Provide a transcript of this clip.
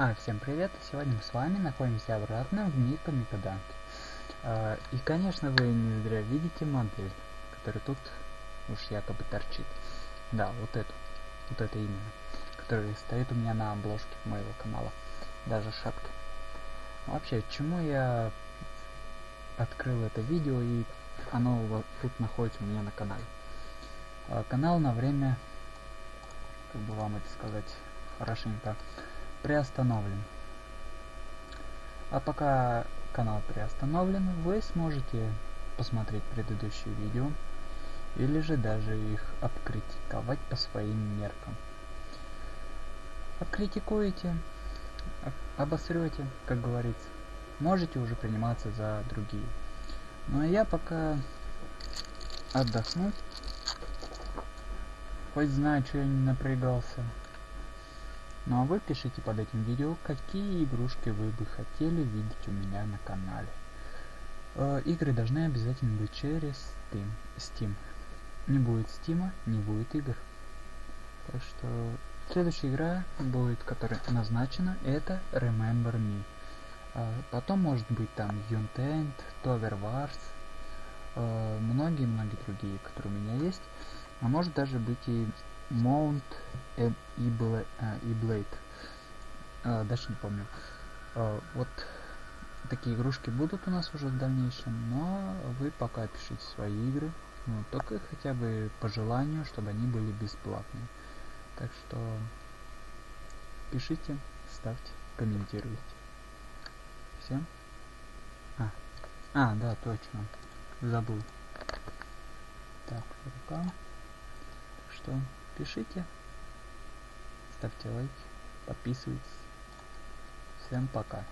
А, всем привет! Сегодня мы с вами находимся обратно в мир Комикодант. А, и, конечно, вы не зря видите модель, которая тут уж якобы торчит. Да, вот эту. Вот это именно. Которая стоит у меня на обложке моего канала. Даже шапки. Вообще, чему я открыл это видео и оно вот тут находится у меня на канале. А, канал на время, как бы вам это сказать хорошенько, приостановлен. А пока канал приостановлен, вы сможете посмотреть предыдущие видео или же даже их обкритиковать по своим меркам. Обкритикуете, обосрете, как говорится, можете уже приниматься за другие. Ну а я пока отдохну, хоть знаю, что я не напрягался. Ну а вы пишите под этим видео, какие игрушки вы бы хотели видеть у меня на канале. Э, игры должны обязательно быть через Steam. Steam. Не будет Steam, не будет игр. Так что следующая игра будет, которая назначена, это Remember Me. Э, потом может быть там Untamed, Tower Wars, э, многие-многие другие, которые у меня есть. А может даже быть и Mount and E-Blade. А, дальше не помню. А, вот такие игрушки будут у нас уже в дальнейшем, но вы пока пишите свои игры. Ну, только хотя бы по желанию, чтобы они были бесплатные. Так что пишите, ставьте, комментируйте. Всем. А, а, да, точно. Забыл. Так, рука. Что? Пишите, ставьте лайки, подписывайтесь. Всем пока.